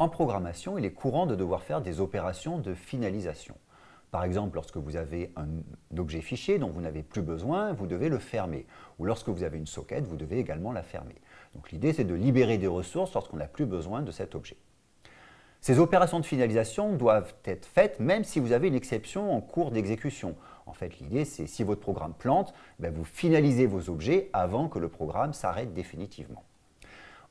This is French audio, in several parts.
En programmation, il est courant de devoir faire des opérations de finalisation. Par exemple, lorsque vous avez un objet fichier dont vous n'avez plus besoin, vous devez le fermer. Ou lorsque vous avez une socket, vous devez également la fermer. Donc l'idée, c'est de libérer des ressources lorsqu'on n'a plus besoin de cet objet. Ces opérations de finalisation doivent être faites même si vous avez une exception en cours d'exécution. En fait, l'idée, c'est si votre programme plante, ben, vous finalisez vos objets avant que le programme s'arrête définitivement.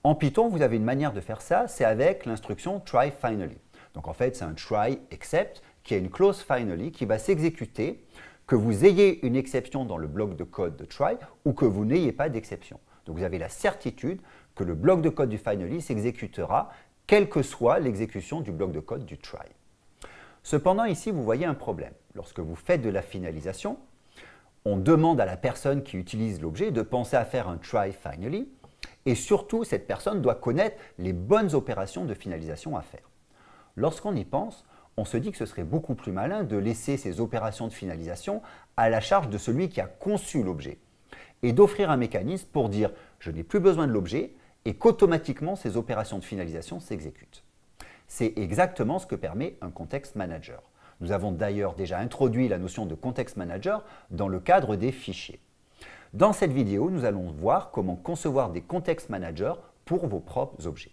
En Python, vous avez une manière de faire ça, c'est avec l'instruction try finally. Donc en fait, c'est un try except qui a une clause finally qui va s'exécuter que vous ayez une exception dans le bloc de code de try ou que vous n'ayez pas d'exception. Donc vous avez la certitude que le bloc de code du finally s'exécutera quelle que soit l'exécution du bloc de code du try. Cependant, ici, vous voyez un problème. Lorsque vous faites de la finalisation, on demande à la personne qui utilise l'objet de penser à faire un try finally, et surtout, cette personne doit connaître les bonnes opérations de finalisation à faire. Lorsqu'on y pense, on se dit que ce serait beaucoup plus malin de laisser ces opérations de finalisation à la charge de celui qui a conçu l'objet et d'offrir un mécanisme pour dire « je n'ai plus besoin de l'objet » et qu'automatiquement ces opérations de finalisation s'exécutent. C'est exactement ce que permet un Context Manager. Nous avons d'ailleurs déjà introduit la notion de Context Manager dans le cadre des fichiers. Dans cette vidéo, nous allons voir comment concevoir des Context Managers pour vos propres objets.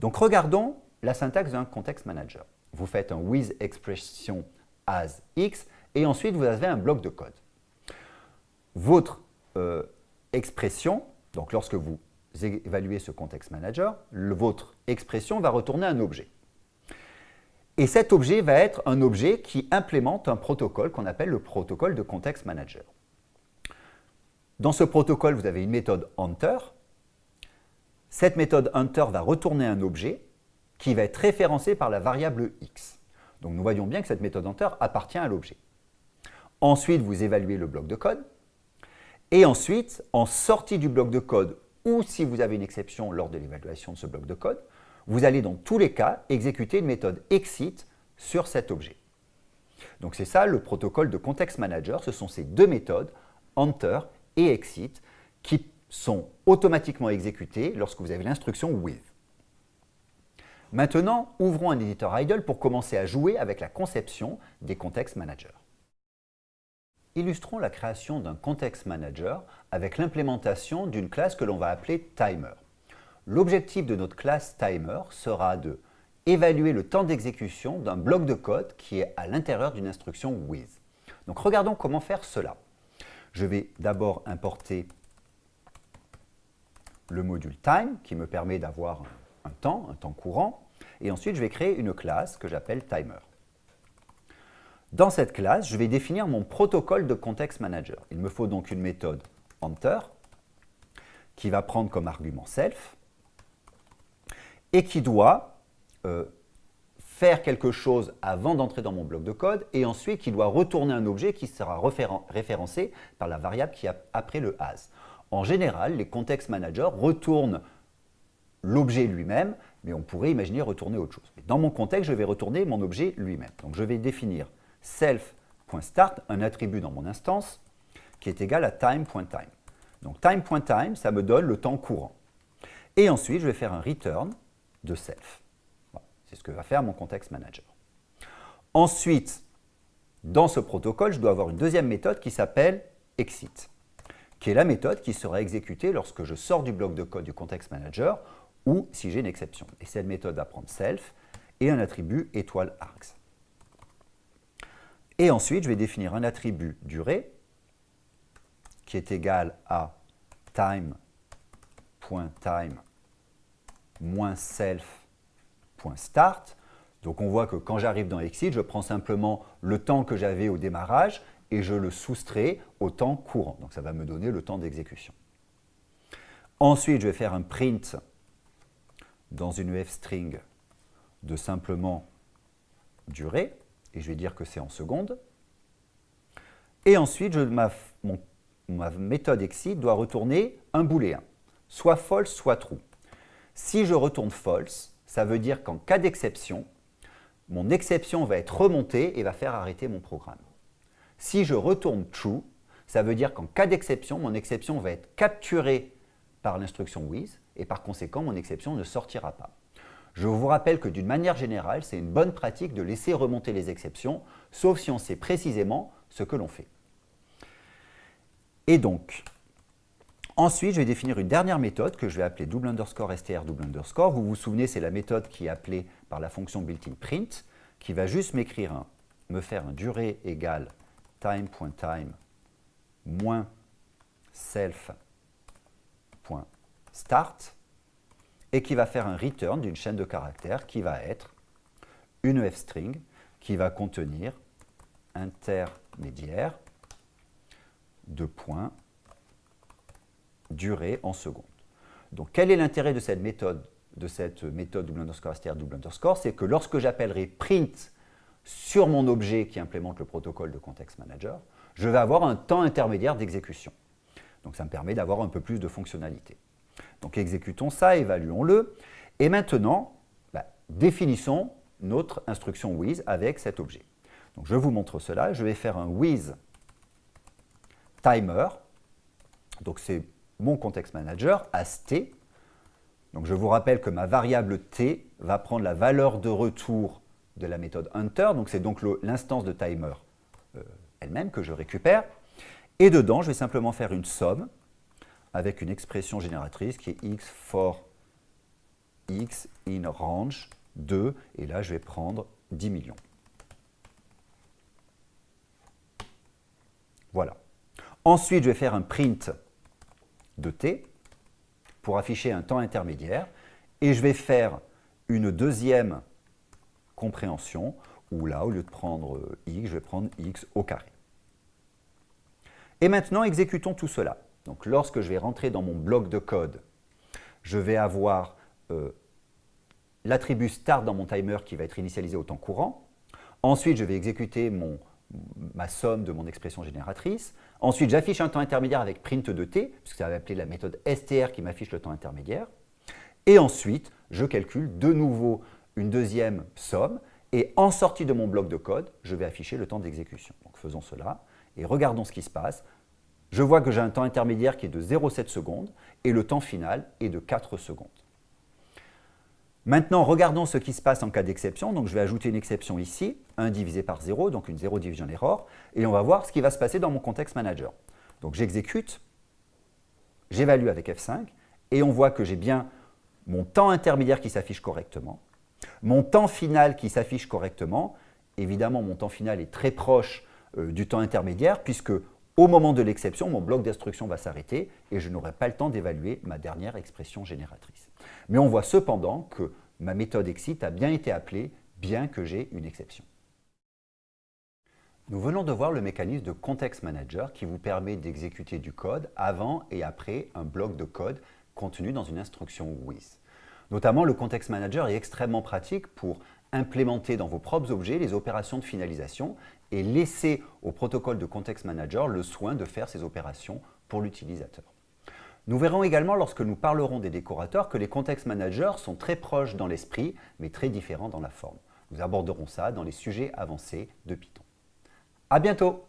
Donc regardons la syntaxe d'un Context Manager. Vous faites un with expression as x et ensuite vous avez un bloc de code. Votre euh, expression, donc lorsque vous évaluez ce Context Manager, votre expression va retourner un objet. Et cet objet va être un objet qui implémente un protocole qu'on appelle le protocole de Context Manager. Dans ce protocole, vous avez une méthode Hunter. Cette méthode Hunter va retourner un objet qui va être référencé par la variable x. Donc nous voyons bien que cette méthode Hunter appartient à l'objet. Ensuite, vous évaluez le bloc de code. Et ensuite, en sortie du bloc de code ou si vous avez une exception lors de l'évaluation de ce bloc de code, vous allez dans tous les cas exécuter une méthode exit sur cet objet. Donc c'est ça le protocole de Context Manager, ce sont ces deux méthodes, enter et exit, qui sont automatiquement exécutées lorsque vous avez l'instruction with. Maintenant, ouvrons un éditeur idle pour commencer à jouer avec la conception des Context Managers. Illustrons la création d'un Context Manager avec l'implémentation d'une classe que l'on va appeler Timer. L'objectif de notre classe Timer sera de évaluer le temps d'exécution d'un bloc de code qui est à l'intérieur d'une instruction with. Donc regardons comment faire cela. Je vais d'abord importer le module time qui me permet d'avoir un temps, un temps courant, et ensuite je vais créer une classe que j'appelle timer. Dans cette classe, je vais définir mon protocole de Context Manager. Il me faut donc une méthode enter qui va prendre comme argument self et qui doit euh, faire quelque chose avant d'entrer dans mon bloc de code et ensuite qui doit retourner un objet qui sera référencé par la variable qui a après le as. En général, les context managers retournent l'objet lui-même, mais on pourrait imaginer retourner autre chose. Dans mon contexte, je vais retourner mon objet lui-même. Donc je vais définir self.start, un attribut dans mon instance, qui est égal à time.time. Donc time.time, ça me donne le temps courant. Et ensuite, je vais faire un return de self. C'est ce que va faire mon context manager. Ensuite, dans ce protocole, je dois avoir une deuxième méthode qui s'appelle exit, qui est la méthode qui sera exécutée lorsque je sors du bloc de code du context manager ou si j'ai une exception. Et cette méthode va prendre self et un attribut étoile args. Et ensuite, je vais définir un attribut durée qui est égal à time.time moins self.start. Donc on voit que quand j'arrive dans Exit, je prends simplement le temps que j'avais au démarrage et je le soustrais au temps courant. Donc ça va me donner le temps d'exécution. Ensuite, je vais faire un print dans une f-string de simplement durée et je vais dire que c'est en secondes. Et ensuite, ma, méthode exit doit retourner un booléen, soit false, soit true. Si je retourne false, ça veut dire qu'en cas d'exception, mon exception va être remontée et va faire arrêter mon programme. Si je retourne true, ça veut dire qu'en cas d'exception, mon exception va être capturée par l'instruction with et par conséquent, mon exception ne sortira pas. Je vous rappelle que d'une manière générale, c'est une bonne pratique de laisser remonter les exceptions, sauf si on sait précisément ce que l'on fait. Et donc, ensuite, je vais définir une dernière méthode que je vais appeler double underscore str double underscore. Vous vous souvenez, c'est la méthode qui est appelée par la fonction built-in print, qui va juste m'écrire un, me faire un durée égale time.time moins self.start et qui va faire un return d'une chaîne de caractères qui va être une f-string qui va contenir intermédiaire de points durée en secondes. Donc quel est l'intérêt de cette méthode de cette méthode double underscore str double underscore? C'est que lorsque j'appellerai print sur mon objet qui implémente le protocole de context manager, je vais avoir un temps intermédiaire d'exécution. Donc ça me permet d'avoir un peu plus de fonctionnalité. Donc exécutons ça, évaluons-le. Et maintenant, bah, définissons notre instruction with avec cet objet. Donc je vous montre cela. Je vais faire un with timer. Donc c'est mon context manager as t. Donc je vous rappelle que ma variable t va prendre la valeur de retour de la méthode hunter. Donc c'est donc l'instance de timer euh, elle-même que je récupère. Et dedans, je vais simplement faire une somme avec une expression génératrice qui est x for x in range 2. Et là, je vais prendre 10 millions. Voilà. Ensuite, je vais faire un print de t pour afficher un temps intermédiaire. Et je vais faire une deuxième compréhension où là, au lieu de prendre x, je vais prendre x au carré. Et maintenant, exécutons tout cela. Donc, lorsque je vais rentrer dans mon bloc de code, je vais avoir euh, l'attribut start dans mon timer qui va être initialisé au temps courant. Ensuite, je vais exécuter mon, ma somme de mon expression génératrice. Ensuite, j'affiche un temps intermédiaire avec print de t, puisque ça va appeler la méthode str qui m'affiche le temps intermédiaire. Et ensuite, je calcule de nouveau une deuxième somme. Et en sortie de mon bloc de code, je vais afficher le temps d'exécution. Donc faisons cela et regardons ce qui se passe. Je vois que j'ai un temps intermédiaire qui est de 0,7 secondes et le temps final est de 4 secondes. Maintenant, regardons ce qui se passe en cas d'exception. Donc, je vais ajouter une exception ici, 1 divisé par 0, donc une 0 division error, et on va voir ce qui va se passer dans mon context manager. Donc, j'exécute, j'évalue avec F5, et on voit que j'ai bien mon temps intermédiaire qui s'affiche correctement, mon temps final qui s'affiche correctement. Évidemment, mon temps final est très proche euh, du temps intermédiaire, puisque au moment de l'exception, mon bloc d'instruction va s'arrêter et je n'aurai pas le temps d'évaluer ma dernière expression génératrice. Mais on voit cependant que ma méthode exit a bien été appelée, bien que j'ai une exception. Nous venons de voir le mécanisme de Context Manager qui vous permet d'exécuter du code avant et après un bloc de code contenu dans une instruction with. Notamment, le Context Manager est extrêmement pratique pour implémenter dans vos propres objets les opérations de finalisation et laisser au protocole de Context Manager le soin de faire ces opérations pour l'utilisateur. Nous verrons également lorsque nous parlerons des décorateurs que les Context Managers sont très proches dans l'esprit, mais très différents dans la forme. Nous aborderons ça dans les sujets avancés de Python. À bientôt